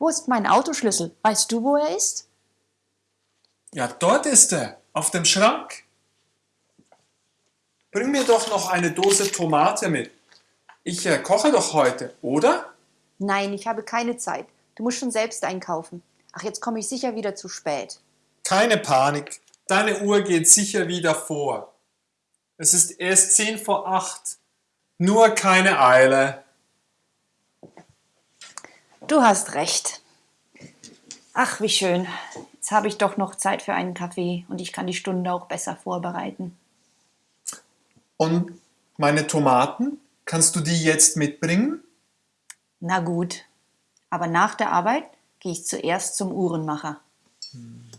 Wo ist mein Autoschlüssel? Weißt du, wo er ist? Ja, dort ist er, auf dem Schrank. Bring mir doch noch eine Dose Tomate mit. Ich äh, koche doch heute, oder? Nein, ich habe keine Zeit. Du musst schon selbst einkaufen. Ach, jetzt komme ich sicher wieder zu spät. Keine Panik. Deine Uhr geht sicher wieder vor. Es ist erst zehn vor acht. Nur keine Eile. Du hast recht. Ach, wie schön. Jetzt habe ich doch noch Zeit für einen Kaffee und ich kann die Stunde auch besser vorbereiten. Und meine Tomaten? Kannst du die jetzt mitbringen? Na gut. Aber nach der Arbeit gehe ich zuerst zum Uhrenmacher. Hm.